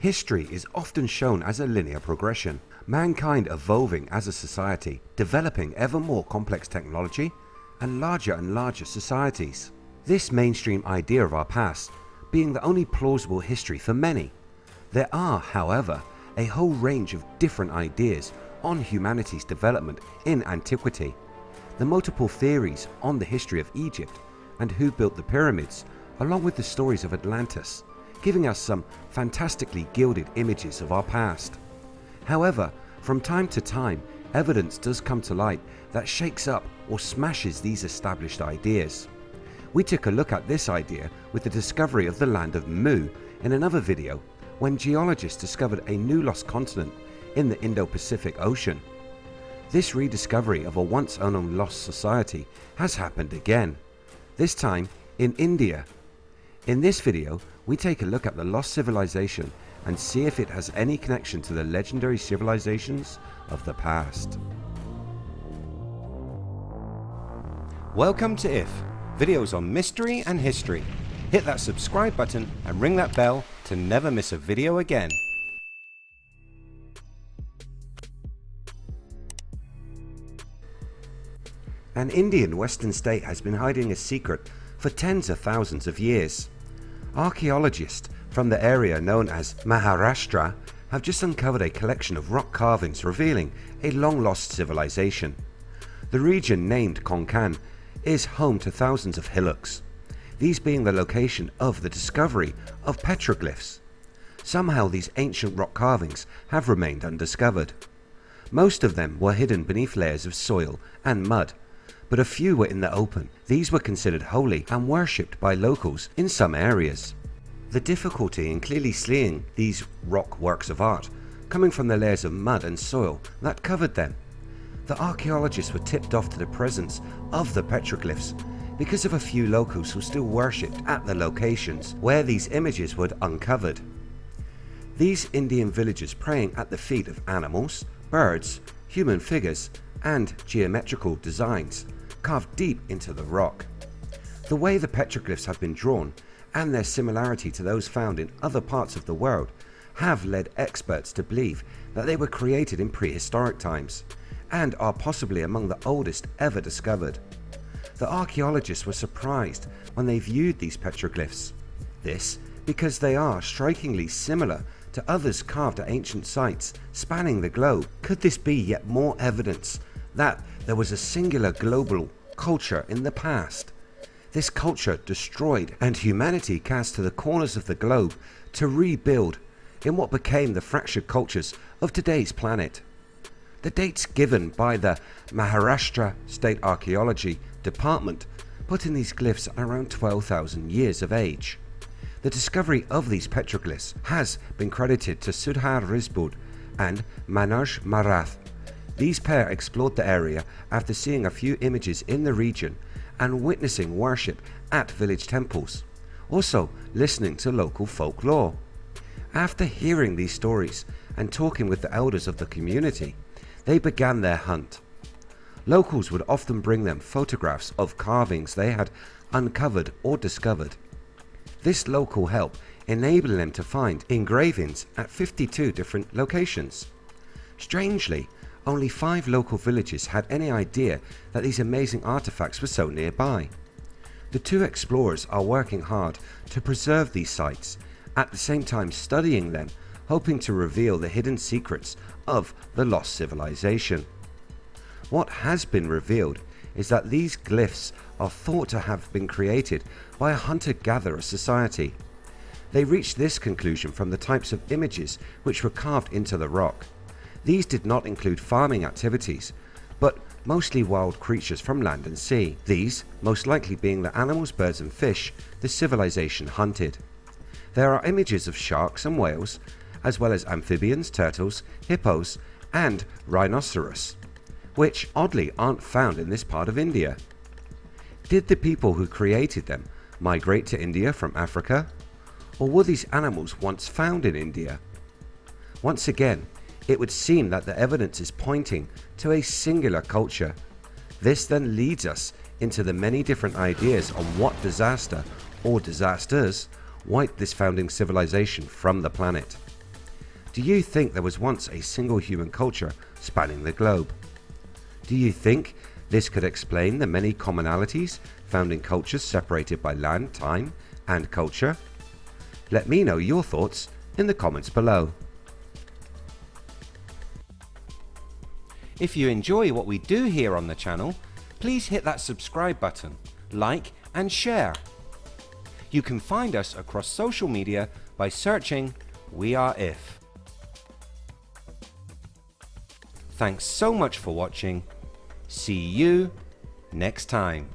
History is often shown as a linear progression, mankind evolving as a society, developing ever more complex technology and larger and larger societies. This mainstream idea of our past being the only plausible history for many. There are, however, a whole range of different ideas on humanity's development in antiquity. The multiple theories on the history of Egypt and who built the pyramids along with the stories of Atlantis giving us some fantastically gilded images of our past. However, from time to time evidence does come to light that shakes up or smashes these established ideas. We took a look at this idea with the discovery of the land of Mu in another video when geologists discovered a new lost continent in the Indo-Pacific Ocean. This rediscovery of a once unknown lost society has happened again, this time in India. In this video we take a look at the lost civilization and see if it has any connection to the legendary civilizations of the past. Welcome to IF, videos on mystery and history. Hit that subscribe button and ring that bell to never miss a video again. An Indian western state has been hiding a secret for tens of thousands of years. Archaeologists from the area known as Maharashtra have just uncovered a collection of rock carvings revealing a long lost civilization. The region named Konkan is home to thousands of hillocks, these being the location of the discovery of petroglyphs. Somehow these ancient rock carvings have remained undiscovered. Most of them were hidden beneath layers of soil and mud but a few were in the open. These were considered holy and worshipped by locals in some areas. The difficulty in clearly seeing these rock works of art coming from the layers of mud and soil that covered them. The archaeologists were tipped off to the presence of the petroglyphs because of a few locals who still worshipped at the locations where these images were uncovered. These Indian villagers praying at the feet of animals, birds, human figures and geometrical designs carved deep into the rock. The way the petroglyphs have been drawn and their similarity to those found in other parts of the world have led experts to believe that they were created in prehistoric times and are possibly among the oldest ever discovered. The archaeologists were surprised when they viewed these petroglyphs. This because they are strikingly similar to others carved at ancient sites spanning the globe. Could this be yet more evidence that there was a singular global culture in the past. This culture destroyed and humanity cast to the corners of the globe to rebuild in what became the fractured cultures of today's planet. The dates given by the Maharashtra State Archaeology Department put in these glyphs around 12,000 years of age. The discovery of these petroglyphs has been credited to Sudhir Risbud and Manoj Marath these pair explored the area after seeing a few images in the region and witnessing worship at village temples, also listening to local folklore. After hearing these stories and talking with the elders of the community, they began their hunt. Locals would often bring them photographs of carvings they had uncovered or discovered. This local help enabled them to find engravings at 52 different locations. Strangely, only five local villages had any idea that these amazing artifacts were so nearby. The two explorers are working hard to preserve these sites, at the same time studying them, hoping to reveal the hidden secrets of the lost civilization. What has been revealed is that these glyphs are thought to have been created by a hunter-gatherer society. They reached this conclusion from the types of images which were carved into the rock. These did not include farming activities, but mostly wild creatures from land and sea, these most likely being the animals, birds and fish the civilization hunted. There are images of sharks and whales, as well as amphibians, turtles, hippos and rhinoceros, which oddly aren't found in this part of India. Did the people who created them migrate to India from Africa? Or were these animals once found in India? Once again, it would seem that the evidence is pointing to a singular culture. This then leads us into the many different ideas on what disaster or disasters wiped this founding civilization from the planet. Do you think there was once a single human culture spanning the globe? Do you think this could explain the many commonalities found in cultures separated by land, time and culture? Let me know your thoughts in the comments below. If you enjoy what we do here on the channel, please hit that subscribe button, like and share. You can find us across social media by searching We Are If. Thanks so much for watching. See you next time.